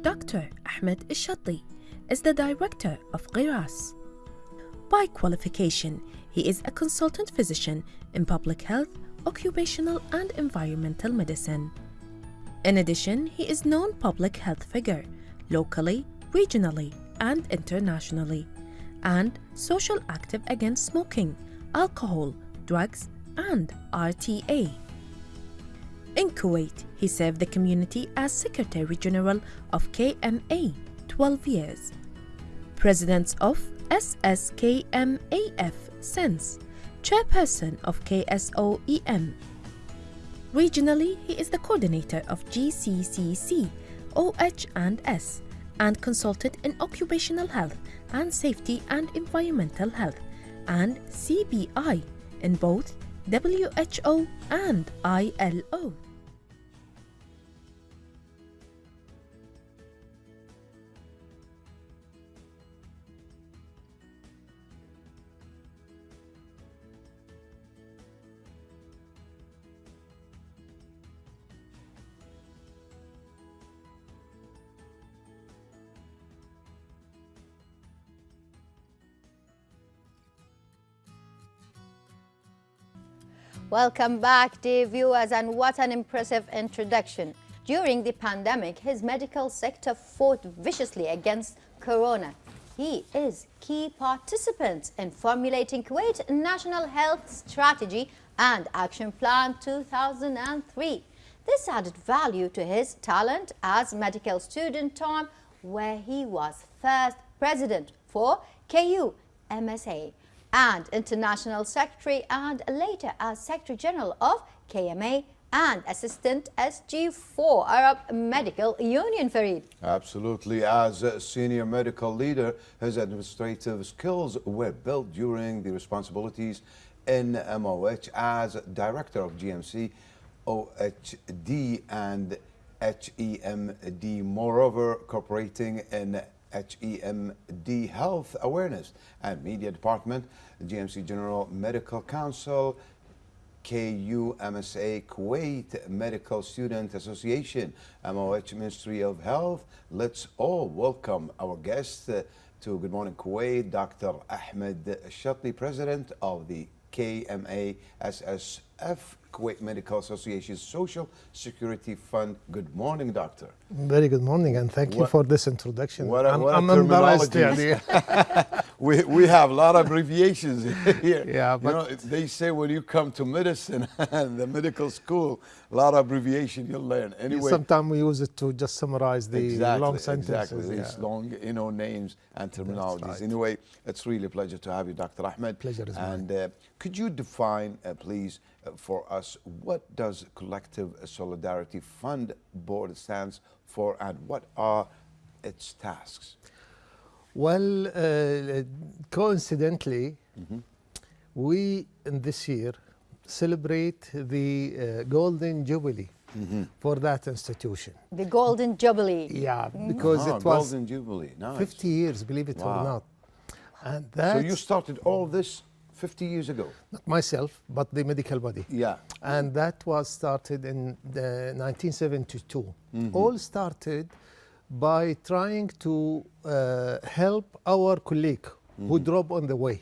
Dr. Ahmed Ishati is the director of Ghiras. By qualification, he is a consultant physician in public health, occupational and environmental medicine. In addition, he is known public health figure locally, regionally, and internationally, and social active against smoking, alcohol, drugs, and RTA. In Kuwait, he served the community as Secretary General of KMA 12 years, President of SSKMAF since, Chairperson of KSOEM. Regionally, he is the coordinator of GCCC, OH&S, and consulted in occupational health and safety and environmental health, and CBI in both WHO and ILO. Welcome back, dear viewers, and what an impressive introduction. During the pandemic, his medical sector fought viciously against corona. He is key participant in formulating Kuwait National Health Strategy and Action Plan 2003. This added value to his talent as medical student time where he was first president for KU MSA and International Secretary and later as Secretary General of KMA and Assistant SG4 Arab Medical Union, Farid. Absolutely. As a senior medical leader, his administrative skills were built during the responsibilities in MOH as Director of GMC, OHD and HEMD. Moreover, cooperating in HEMD Health Awareness and Media Department, GMC General Medical Council, KUMSA Kuwait Medical Student Association, MOH Ministry of Health. Let's all welcome our guest uh, to Good Morning Kuwait, Dr. Ahmed Shatti, President of the KMA SSF Kuwait Medical Association Social Security Fund. Good morning, doctor. Very good morning, and thank you for this introduction. What a- I'm, what a I'm embarrassed. terminology. We, we have a lot of abbreviations here. Yeah, you but- know, they say when you come to medicine and the medical school, a lot of abbreviation you'll learn. Anyway, Sometimes we use it to just summarize the exactly, long sentences. exactly. yeah. These long, you know, names and terminologies. right. Anyway, it's really a pleasure to have you, Dr. Ahmed. Pleasure is mine. And uh, could you define, uh, please, for us, what does Collective Solidarity Fund Board stands for, and what are its tasks? Well, uh, coincidentally, Mm-hmm. we in this year celebrate the uh, Golden Jubilee Mm-hmm. for that institution. The Golden Jubilee. Yeah, because Ah, it was Golden Jubilee. Nice. 50 years, believe it or not. And that So you started all this 50 years ago? not myself, but the medical body. Yeah. and that was started in the 1972. Mm-hmm. All started by trying to uh, help our colleague who Mm-hmm. drop on the way,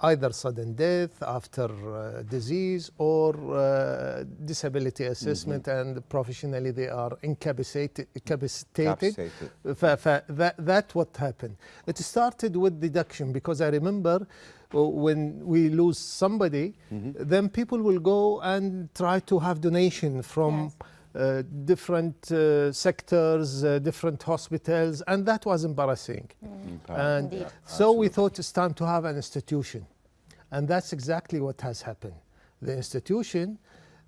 either sudden death after uh, disease or uh, disability assessment, Mm-hmm. and professionally they are incapacitated. incapacitated. Capacitated. Fa- fa- that, that what happened. It started with deduction because I remember uh, when we lose somebody, Mm-hmm. then people will go and try to have donation from Yes. Uh, different uh, sectors, uh, different hospitals, and that was embarrassing. And Indeed. so we thought it's time to have an institution. And that's exactly what has happened. The institution,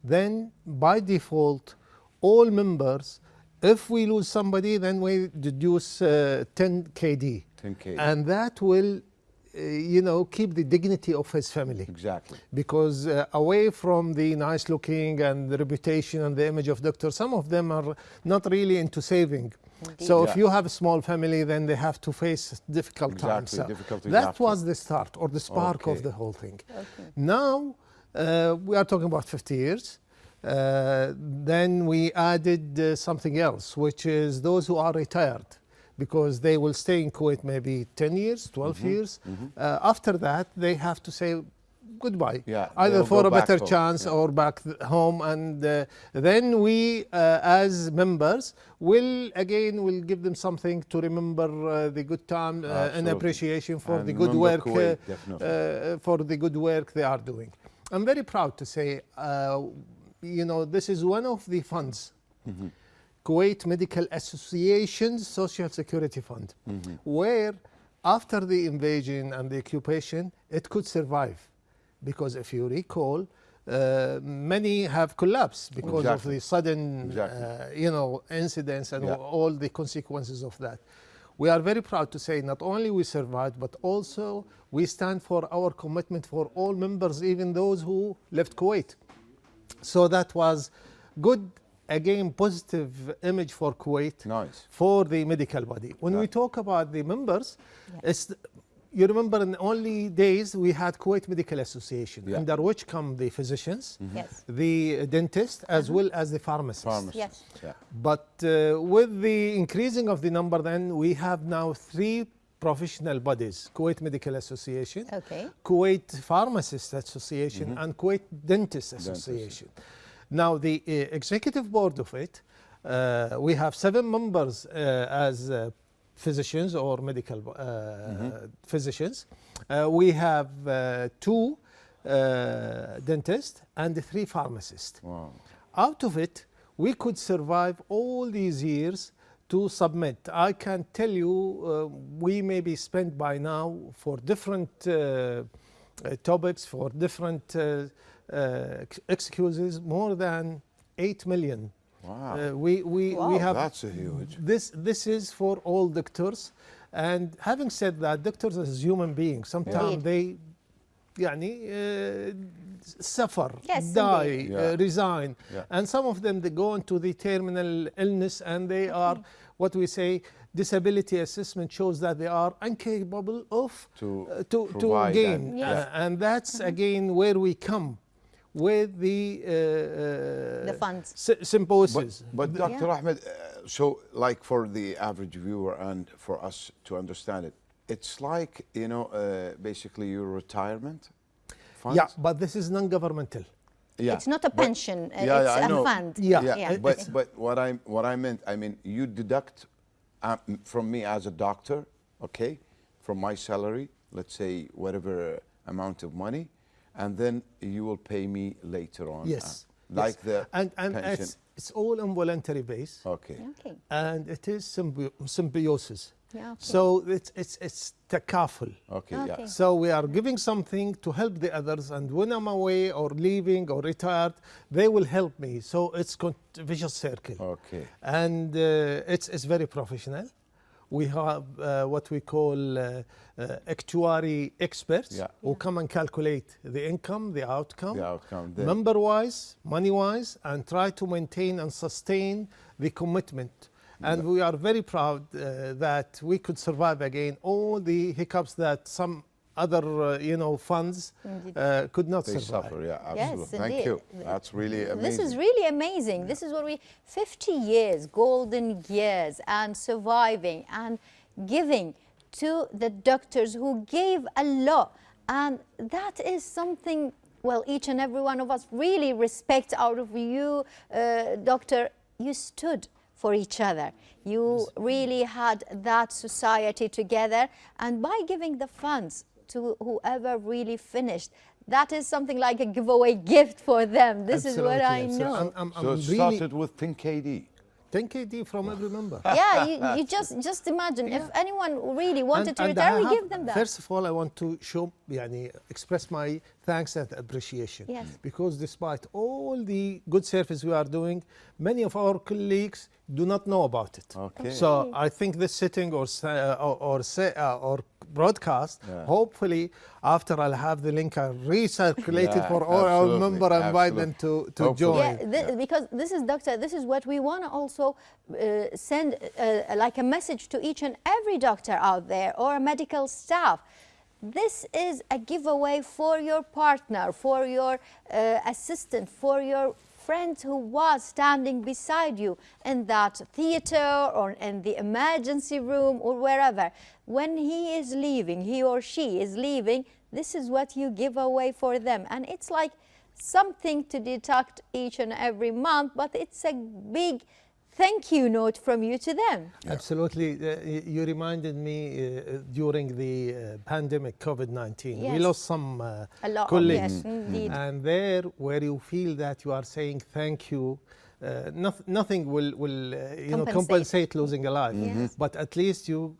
then by default, all members, if we lose somebody, then we deduce uh, 10 KD. 10K. And that will, you know, keep the dignity of his family Exactly. because uh, away from the nice looking and the reputation and the image of doctor, some of them are not really into saving. So Yeah. if you have a small family, then they have to face difficult times. Exactly, So difficulties that after. was the start or the spark Okay. of the whole thing. Okay. Now uh, we are talking about 50 years. Uh, then we added uh, something else, which is those who are retired because they will stay in Kuwait maybe 10 years, 12 Mm-hmm. years. Uh, after that, they have to say goodbye, Yeah, either for a better home, chance yeah. or back home. And uh, then we, uh, as members, will again will give them something to remember uh, the good time uh, and appreciation for And the good work Kuwait, uh, uh, for the good work they are doing. I'm very proud to say, uh, you know, this is one of the funds, Kuwait Medical Association's Social Security Fund, where after the invasion and the occupation, it could survive. Because if you recall, uh, many have collapsed because Exactly. of the sudden, Exactly. uh, you know, incidents and Yeah. all the consequences of that. We are very proud to say not only we survived, but also we stand for our commitment for all members, even those who left Kuwait. So that was good, again, positive image for Kuwait Nice. for the medical body. When we talk about the members, it's you remember in the only days we had Kuwait Medical Association, Yeah. under which come the physicians, Yes. the dentist, as well as the pharmacists. Pharmacists. Yes. Yeah. But uh, with the increasing of the number, then we have now three professional bodies: Kuwait Medical Association, Okay. Kuwait Pharmacists Association, Mm-hmm. and Kuwait Dentists Association. Now, the uh, executive board of it, uh, we have seven members uh, as uh, physicians or medical uh, Mm-hmm. physicians. Uh, we have uh, two uh, dentists and three pharmacists. Wow. Out of it, we could survive all these years to submit. I can tell you, uh, we may be spent by now for different uh, uh, topics, for different excuses, more than 8 million. Wow. Uh, we, we, we Wow. have That's a huge. this this is for all doctors and having said that doctors as human beings sometimes Indeed. they يعني uh, suffer Yes, die indeed. Yeah. uh, resign Yeah. and some of them they go into the terminal illness and they are what we say disability assessment shows that they are incapable of To uh, to, to provide gain and- Yes. Uh, and that's again where we come with the uh, uh, The funds. symposiums But, but Dr. Yeah. Ahmed, uh, so like for the average viewer and for us to understand it, it's like, you know, uh, basically your retirement funds? yeah but this is non-governmental Yeah, It's not a but- pension. uh, yeah, it's yeah, I a know. fund. Yeah. Yeah, Yeah. but but what I what I meant, I mean, you deduct uh, from me as a doctor, okay, from my salary, let's say whatever amount of money, and then you will pay me later on. Yes. uh, like yes. the and and pension. it's it's all on voluntary base, Okay. Okay. and it is symbi- symbiosis. Yeah, okay. So it's it's it's takaful. Okay. Okay. Yeah. So we are giving something to help the others, and when I'm away or leaving or retired, they will help me. So it's con- vicious circle, Okay. and uh, it's it's very professional. We have uh, what we call uh, uh, actuary experts Yeah. who come and calculate the income, the outcome, The outcome. Then. member wise, money wise, and try to maintain and sustain the commitment. And we are very proud uh, that we could survive again all the hiccups that some other, uh, you know, funds uh, could not they survive. suffer. Yeah. Yes, Absolutely. Thank indeed. you. That's really amazing. This is really amazing. This is what we 50 years, golden years, and surviving and giving to the doctors who gave a lot. And that is something, well, each and every one of us really respect out of you, uh, doctor. You stood for each other. You really had that society together. And by giving the funds to whoever really finished. That is something like a giveaway gift for them. This absolutely, is what I absolutely. know. I'm, I'm, so I'm it really started with 10KD. 10kd from every member. Yeah, you, you just just imagine yeah. if anyone really wanted and, to and retire, we give them that. First of all, I want to show, yani, express my thanks and appreciation. Yes. Because despite all the good service we are doing, many of our colleagues do not know about it. Okay. So I think this sitting or sa- uh, or or, say, uh, or broadcast, Yeah. hopefully after I'll have the link uh, recirculated Yeah, for all our absolutely, member and invite them to, to Hopefully. join. Yeah, thi- because this is, doctor, this is what we want to also uh, send uh, like a message to each and every doctor out there or a medical staff. This is a giveaway for your partner, for your uh, assistant, for your friend who was standing beside you in that theater or in the emergency room or wherever, when he is leaving, he or she is leaving, this is what you give away for them. And it's like something to deduct each and every month, but it's a big thank you note from you to them. Absolutely. Uh, you reminded me uh, during the uh, pandemic, COVID-19, we lost some uh, A lot of- colleagues. yes, indeed. And there, where you feel that you are saying thank you, uh, noth- nothing will, will uh, you know, Compensate. compensate losing a life. Yes. But at least you,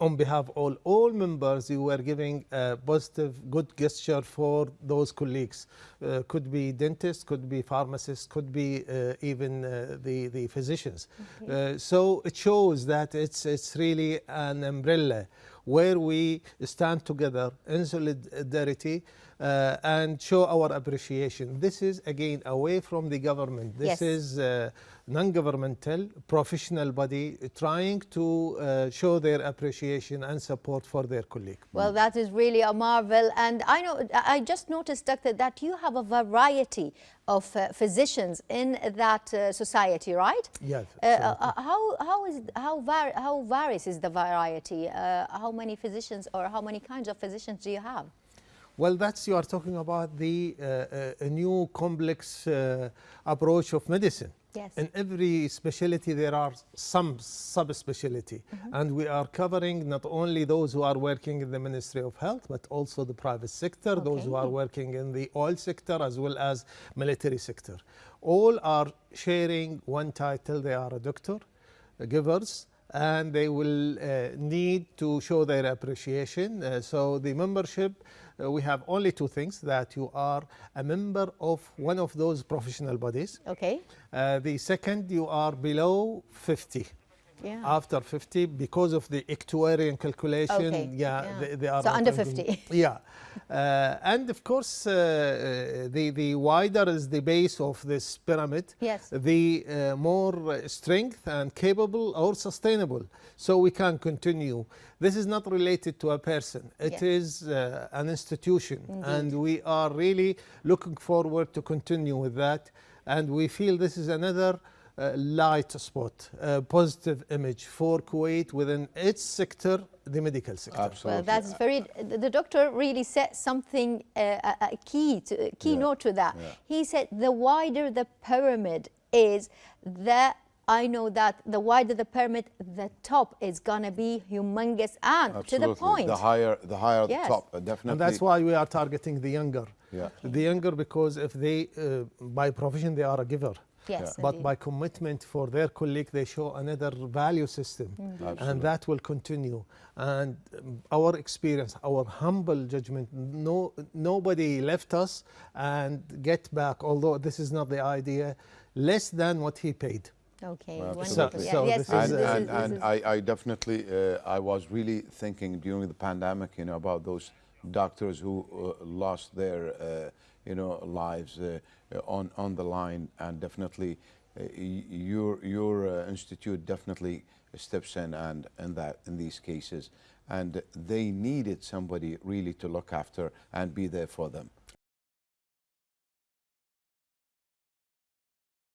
on behalf of all, all members, you were giving a positive, good gesture for those colleagues. Uh, could be dentists, could be pharmacists, could be uh, even uh, the, the physicians. Uh, so it shows that it's, it's really an umbrella where we stand together in solidarity uh, and show our appreciation. This is again away from the government. This Yes. is uh, non-governmental, professional body trying to uh, show their appreciation and support for their colleague. Well, that is really a marvel. And I know, I just noticed, Doctor, that you have a variety of uh, physicians in that uh, society, right? Yes, Uh, uh, how, how, is, how, var how varies is the variety? Uh, how many physicians or how many kinds of physicians do you have? Well, that's you are talking about the uh, uh, a new complex uh, approach of medicine. Yes. In every specialty, there are some subspecialty, Mm-hmm. and we are covering not only those who are working in the Ministry of Health, but also the private sector, those who are working in the oil sector as well as military sector. All are sharing one title. They are a doctor, uh, givers, and they will uh, need to show their appreciation. Uh, so the membership, uh, we have only two things, that you are a member of one of those professional bodies. Okay. Uh, the second, you are below 50. Yeah. After 50, because of the actuarial calculation, Okay, yeah, yeah. They, they are So under 50. Yeah, uh, and of course, uh, uh, the the wider is the base of this pyramid, Yes. the uh, more strength and capable or sustainable. So we can continue. This is not related to a person. It Yes. is uh, an institution, and we are really looking forward to continue with that. And we feel this is another light spot, a positive image for Kuwait within its sector, the medical sector. Absolutely. Well, that's very. The the doctor really said something uh, a, a key to a keynote to that. yeah. He said the wider the pyramid is, the I know that the wider the pyramid, the top is gonna be humongous and to the Absolutely. point. The higher, the higher Yes. the top, uh, definitely. And that's why we are targeting the younger. Yeah. The younger because if they, uh, by profession, they are a giver. Yes, But by commitment for their colleague, they show another value system. Absolutely. And that will continue. And um, our experience, our humble judgment, no, nobody left us and get back, although this is not the idea, less than what he paid. Okay, Well, wonderful. absolutely. Yeah, So yes, this this and is- this and, and I, I definitely uh, I was really thinking during the pandemic you know about those doctors who uh, lost their uh, you know lives uh, on on the line. And definitely uh, your your uh, institute definitely steps in and in that in these cases. And they needed somebody really to look after and be there for them